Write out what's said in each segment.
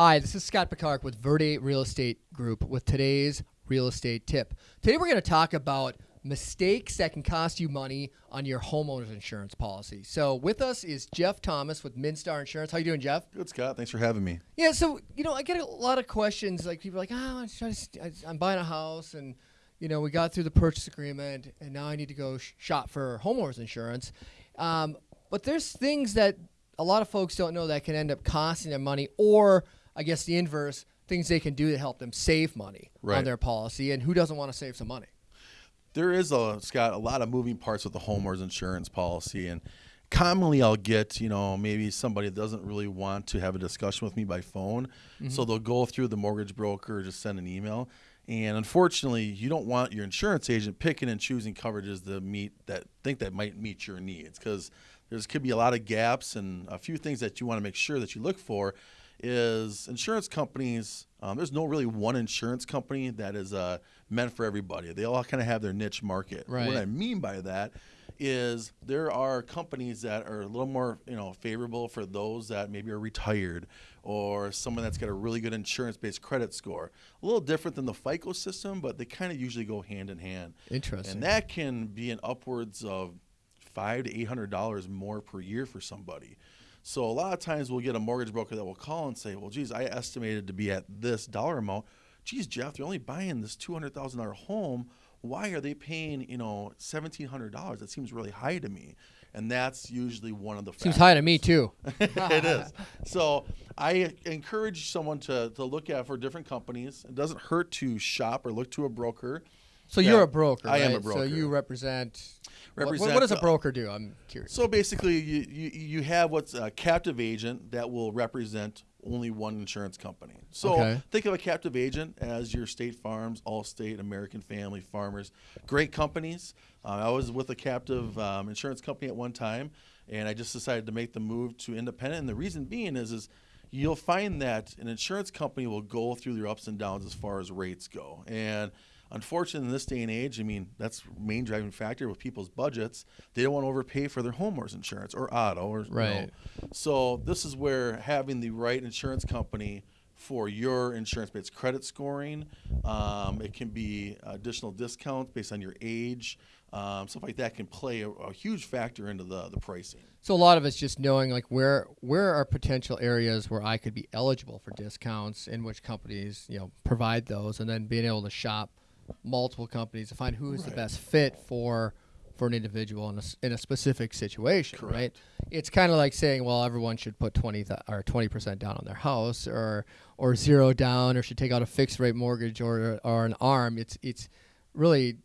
Hi, this is Scott Picard with Verde Real Estate Group with today's real estate tip. Today we're going to talk about mistakes that can cost you money on your homeowner's insurance policy. So with us is Jeff Thomas with Minstar Insurance. How you doing, Jeff? Good, Scott. Thanks for having me. Yeah, so you know, I get a lot of questions. Like people are like, oh, I'm, just, I'm buying a house, and you know, we got through the purchase agreement, and now I need to go sh- shop for homeowners insurance. Um, but there's things that a lot of folks don't know that can end up costing them money, or I guess the inverse, things they can do to help them save money Right. on their policy. And who doesn't want to save some money? There is a Scott a lot of moving parts with the homeowners insurance policy, and commonly I'll get you know maybe somebody that doesn't really want to have a discussion with me by phone, mm-hmm. so they'll go through the mortgage broker or just send an email. And unfortunately, you don't want your insurance agent picking and choosing coverages that meet that think that might meet your needs because there's could be a lot of gaps and a few things that you want to make sure that you look for is insurance companies. Um, there's no really one insurance company that is uh, meant for everybody. They all kind of have their niche market. Right. What I mean by that is there are companies that are a little more you know favorable for those that maybe are retired or someone that's got a really good insurance-based credit score. A little different than the FICO system, but they kind of usually go hand in hand. Interesting. And that can be an upwards of five to eight hundred dollars more per year for somebody. So a lot of times we'll get a mortgage broker that will call and say, "Well, geez, I estimated to be at this dollar amount. Geez, Jeff, they're only buying this two hundred thousand dollar home. Why are they paying you know seventeen hundred dollars? That seems really high to me." And that's usually one of the Seems factors. high to me too. it is. So I encourage someone to, to look at for different companies. It doesn't hurt to shop or look to a broker. So Yeah, you're a broker. I am a right? So you represent. what- what- Represent what does a broker do? I'm curious. So basically, you, you, you have what's a captive agent that will represent only one insurance company. So Okay. think of a captive agent as your State Farms, Allstate, American Family, Farmers, great companies. Uh, I was with a captive um, insurance company at one time, and I just decided to make the move to independent. And the reason being is, is you'll find that an insurance company will go through their ups and downs as far as rates go. And unfortunately, in this day and age, I mean, that's the main driving factor with people's budgets. They don't want to overpay for their homeowners insurance or auto or. Right. So this is where having the right insurance company for your insurance-based credit scoring, um, it can be additional discounts based on your age, um, stuff like that can play a, a huge factor into the the pricing. So a lot of it's just knowing like where where are potential areas where I could be eligible for discounts and which companies you know provide those, and then being able to shop multiple companies to find who is the best fit for for an individual in a, in a specific situation, right? Correct. It's kind of like saying, well, everyone should put twenty or twenty percent down on their house, or or zero down, or should take out a fixed rate mortgage or or an arm. It's it's really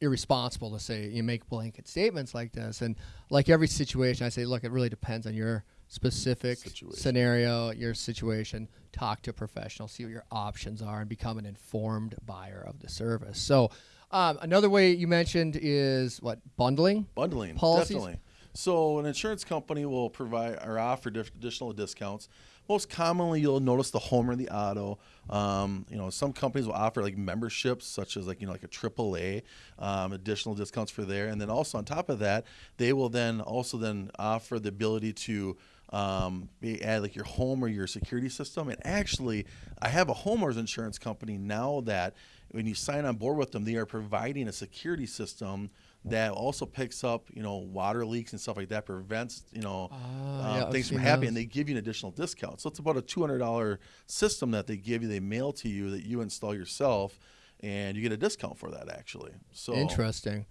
irresponsible to say you make blanket statements like this and like every situation i say look it really depends on your specific Situation. scenario your situation talk to a professional see what your options are and become an informed buyer of the service so um, another way you mentioned is what bundling Bundling, Policies? definitely. So an insurance company will provide or offer diff- additional discounts. Most commonly, you'll notice the home or the auto. Um, you know, some companies will offer like memberships, such as like you know like a AAA, um, additional discounts for there. And then also on top of that, they will then also then offer the ability to um, add like your home or your security system. And actually, I have a homeowners insurance company now that when you sign on board with them, they are providing a security system that also picks up, you know, water leaks and stuff like that, prevents, you know, Ah, uh, yeah, things from happening. And they give you an additional discount. So it's about a two hundred dollar system that they give you. They mail to you that you install yourself, and you get a discount for that actually. So Interesting.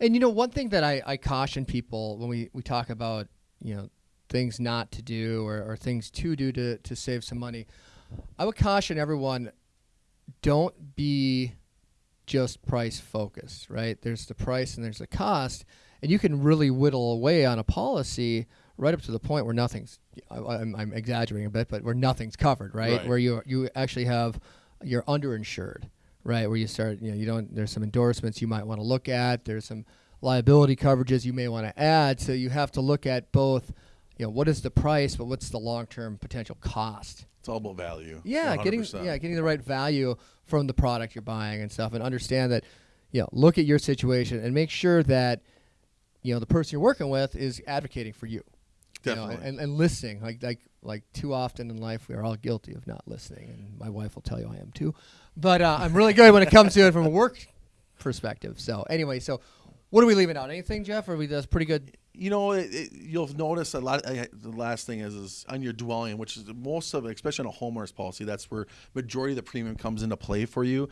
And you know, one thing that I, I caution people when we, we talk about, you know, things not to do or, or things to do to, to save some money, I would caution everyone don't be just price focused, right? There's the price and there's the cost, and you can really whittle away on a policy right up to the point where nothing's I, I'm, I'm exaggerating a bit, but where nothing's covered, right? Right. Where you you actually have you're underinsured, right? Where you start, you know, you don't. There's some endorsements you might want to look at. There's some liability coverages you may want to add. So you have to look at both. You know, what is the price, but what's the long-term potential cost? it's all about value. Yeah, getting 100%. yeah, getting the right value from the product you're buying and stuff, and understand that, you know, look at your situation and make sure that, you know, the person you're working with is advocating for you. you know, Definitely. and, and listening. Like like like too often in life, we are all guilty of not listening, and my wife will tell you I am too. But uh, I'm really good when it comes to it from a work perspective. So anyway, so what are we leaving out? Anything, Jeff? Or are we that's pretty good? You know, it, it, you'll notice a lot. Uh, the last thing is, is on your dwelling, which is most of, especially on a homeowner's policy, that's where majority of the premium comes into play for you.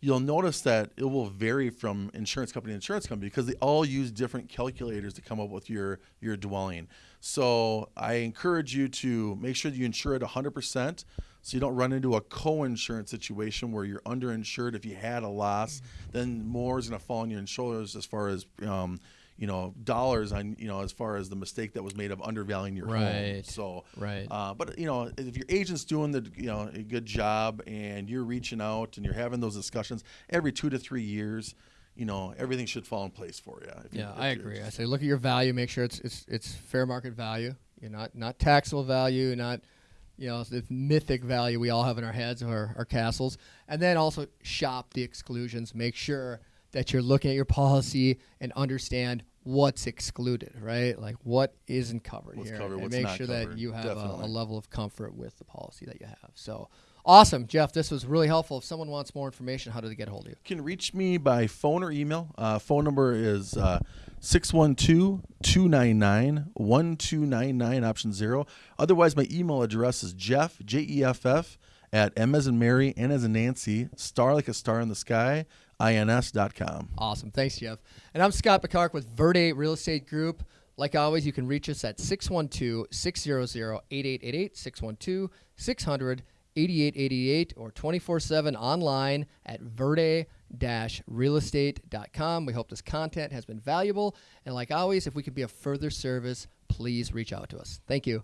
You'll notice that it will vary from insurance company to insurance company because they all use different calculators to come up with your your dwelling. So I encourage you to make sure that you insure it 100% so you don't run into a co-insurance situation where you're underinsured. If you had a loss, then more is going to fall on your shoulders as far as um, you know dollars on you know as far as the mistake that was made of undervaluing your home. Right. So Right. uh, but you know if your agent's doing the you know a good job and you're reaching out and you're having those discussions every two to three years, you know everything should fall in place for you. You- Yeah, if I agree. I say look at your value, make sure it's it's it's fair market value. You're not not taxable value, not you know the mythic value we all have in our heads our, our castles, and then also shop the exclusions. Make sure that you're looking at your policy and understand what's excluded, right? Like what isn't covered What's here, covered, and what's make not sure that you have a, a level of comfort with the policy that you have. So awesome, Jeff. This was really helpful. If someone wants more information, how do they get a hold of you? can reach me by phone or email. Uh, phone number is uh, 612-299-1299, option zero. Otherwise, my email address is jeff, J-E-F-F, at M as in Mary, N as in Nancy, star like a star in the sky, ins.com. Awesome. Thanks, Jeff. And I'm Scott Picard with Verde Real Estate Group. Like always, you can reach us at 612 600 8888, 612 600 8888, or 24 7 online at verde realestate.com. We hope this content has been valuable. And like always, if we could be of further service, please reach out to us. Thank you.